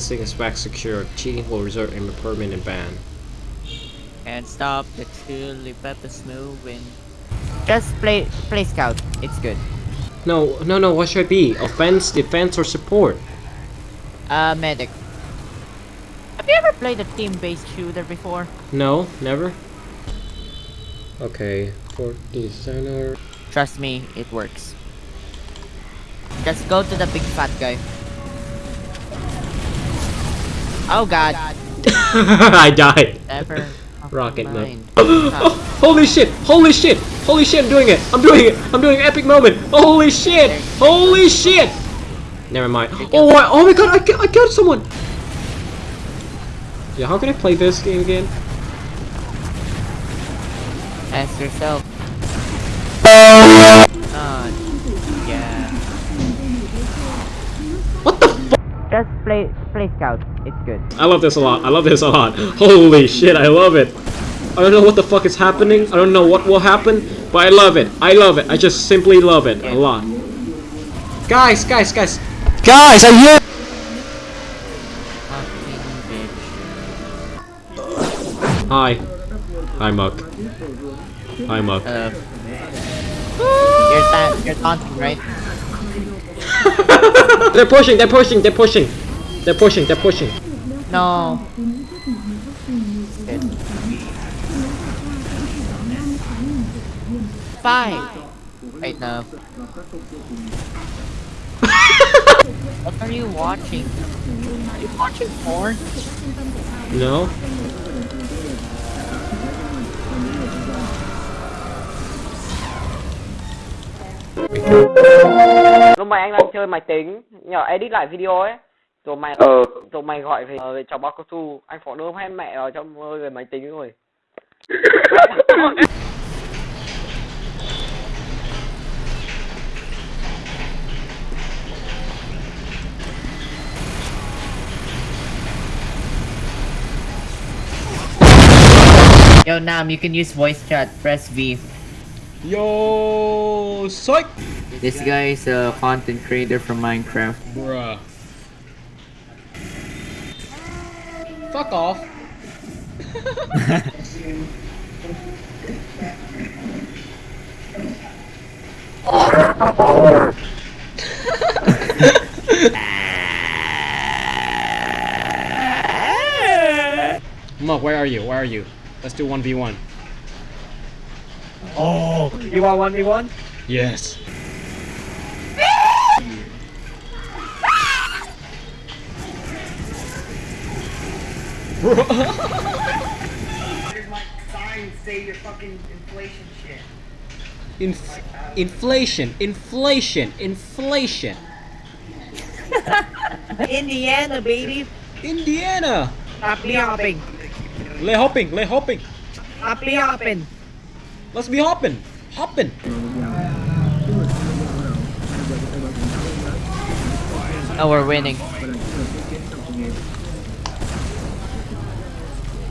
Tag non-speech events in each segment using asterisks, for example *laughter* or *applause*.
Practicing is VAC secure. Cheating will result in a permanent ban. And stop the chili peppers moving. Just play play scout. It's good. No, no, no, what should I be? Offense, defense, or support? Uh, medic. Have you ever played a team-based shooter before? No, never. Okay, for designer. Trust me, it works. Just go to the big fat guy. Oh god. *laughs* I died. Never. *laughs* Rocket mode. mind. *gasps* Oh, holy shit! Holy shit! Holy shit! I'm doing it! I'm doing it! I'm doing an epic moment! Holy shit! Holy shit! Never mind. Oh, I, oh my god! I, I killed someone! Yeah, how can I play this game again? Ask yourself. *laughs* Oh, yeah. What the f- Just play play scout. It's good. I love this a lot. I love this a lot. *laughs* Holy shit! I love it. I don't know what the fuck is happening. I don't know what will happen, but I love it. I love it. I just simply love it a lot. Guys, guys, guys. Guys, are you? Fucking. Hi. Hi, Muck. Hi, Muck. Uh, you're, ta you're taunting, right? *laughs* they're pushing, they're pushing, they're pushing. They're pushing, they're pushing. No. Five. Wait, no. *laughs* what are you watching? Are you watching porn? No? Lúc mày anh đang chơi máy tính nhỏ edit lại video ấy rồi mày Ờ, rồi mày gọi về về cháu bao cao su anh phó đưa hết mẹ vào trong về máy tính rồi Yo, Nam, you can use voice chat. Press V. Yo, psych! This guy is a content creator from Minecraft. Bruh. Fuck off. *laughs* Mug, where are you? Where are you? Let's do 1v1. Oh, you want 1v1? Yes. my signs say your fucking inflation shit. Inf- inflation, inflation, inflation. *laughs* Indiana, baby. Indiana. Stop me hopping. Le hopping, le hopping. Stop me hopping. Let's be hopping, hopping. Oh, we're winning.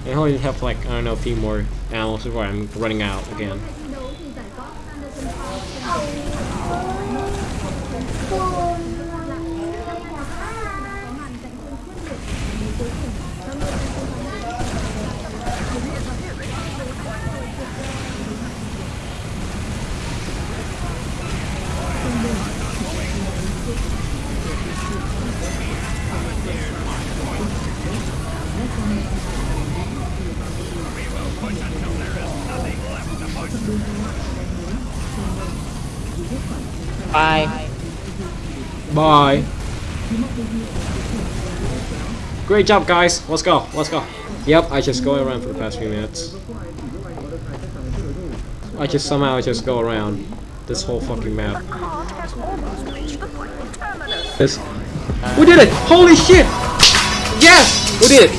I only have like I don't know a few more animals before I'm running out again. Bye. Bye. Great job, guys. Let's go. Let's go. Yep, I just go around for the past few minutes. I just somehow just go around this whole fucking map. This. We did it! Holy shit! Yes! We did it!